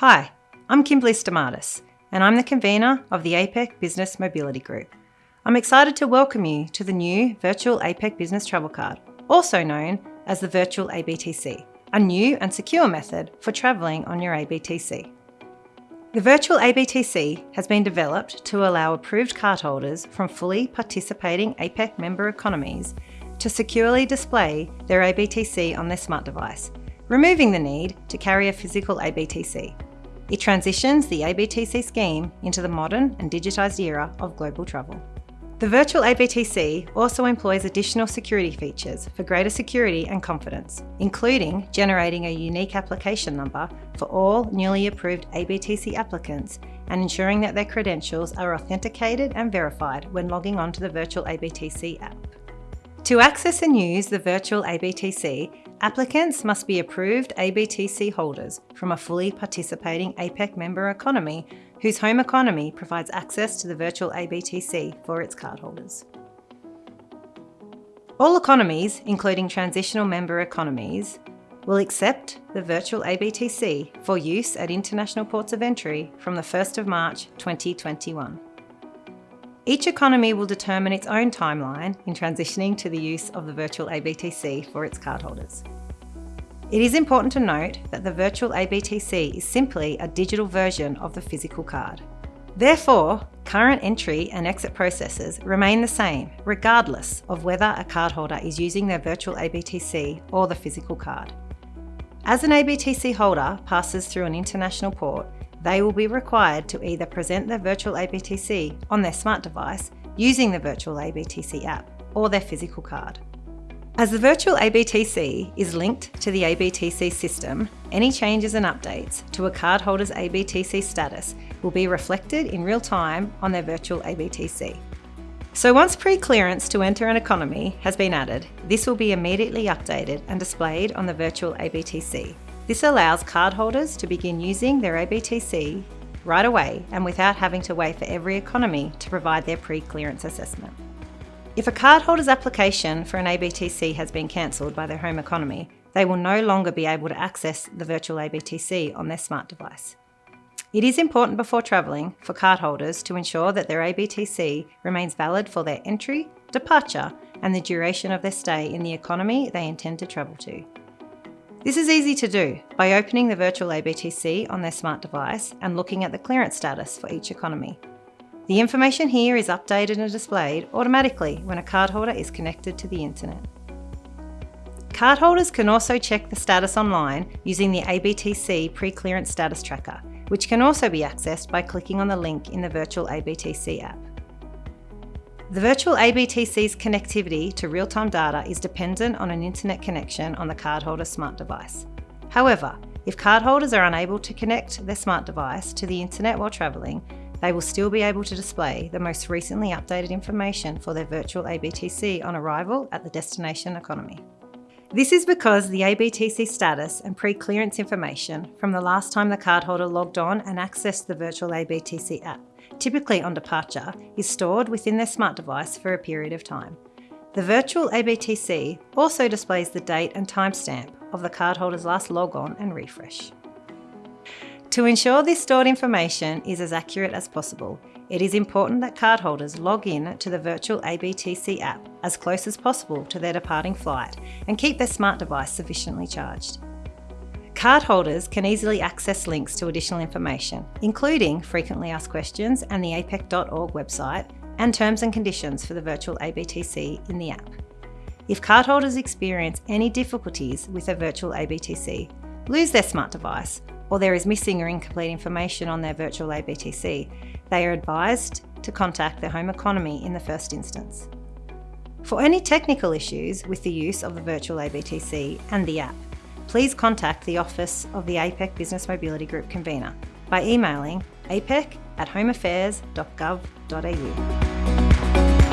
Hi, I'm Kimberly Stamatis, and I'm the convener of the APEC Business Mobility Group. I'm excited to welcome you to the new Virtual APEC Business Travel Card, also known as the Virtual ABTC, a new and secure method for travelling on your ABTC. The Virtual ABTC has been developed to allow approved cardholders from fully participating APEC member economies to securely display their ABTC on their smart device, removing the need to carry a physical ABTC. It transitions the ABTC scheme into the modern and digitised era of global travel. The virtual ABTC also employs additional security features for greater security and confidence, including generating a unique application number for all newly approved ABTC applicants and ensuring that their credentials are authenticated and verified when logging on to the virtual ABTC app. To access and use the virtual ABTC, applicants must be approved ABTC holders from a fully participating APEC member economy whose home economy provides access to the virtual ABTC for its cardholders. All economies, including transitional member economies, will accept the virtual ABTC for use at international ports of entry from the 1st of March 2021. Each economy will determine its own timeline in transitioning to the use of the virtual ABTC for its cardholders. It is important to note that the virtual ABTC is simply a digital version of the physical card. Therefore, current entry and exit processes remain the same regardless of whether a cardholder is using their virtual ABTC or the physical card. As an ABTC holder passes through an international port, they will be required to either present their virtual ABTC on their smart device using the virtual ABTC app or their physical card. As the virtual ABTC is linked to the ABTC system, any changes and updates to a cardholder's ABTC status will be reflected in real time on their virtual ABTC. So once pre-clearance to enter an economy has been added, this will be immediately updated and displayed on the virtual ABTC, this allows cardholders to begin using their ABTC right away and without having to wait for every economy to provide their pre-clearance assessment. If a cardholder's application for an ABTC has been cancelled by their home economy, they will no longer be able to access the virtual ABTC on their smart device. It is important before travelling for cardholders to ensure that their ABTC remains valid for their entry, departure and the duration of their stay in the economy they intend to travel to. This is easy to do by opening the virtual ABTC on their smart device and looking at the clearance status for each economy. The information here is updated and displayed automatically when a cardholder is connected to the internet. Cardholders can also check the status online using the ABTC pre-clearance status tracker, which can also be accessed by clicking on the link in the virtual ABTC app. The virtual ABTC's connectivity to real-time data is dependent on an internet connection on the cardholder's smart device. However, if cardholders are unable to connect their smart device to the internet while travelling, they will still be able to display the most recently updated information for their virtual ABTC on arrival at the destination economy. This is because the ABTC status and pre-clearance information from the last time the cardholder logged on and accessed the virtual ABTC app typically on departure, is stored within their smart device for a period of time. The virtual ABTC also displays the date and timestamp of the cardholder's last logon and refresh. To ensure this stored information is as accurate as possible, it is important that cardholders log in to the virtual ABTC app as close as possible to their departing flight and keep their smart device sufficiently charged. Cardholders can easily access links to additional information, including frequently asked questions and the apec.org website, and terms and conditions for the virtual ABTC in the app. If cardholders experience any difficulties with a virtual ABTC, lose their smart device, or there is missing or incomplete information on their virtual ABTC, they are advised to contact their home economy in the first instance. For any technical issues with the use of the virtual ABTC and the app, please contact the office of the APEC Business Mobility Group convener by emailing apec at homeaffairs.gov.au.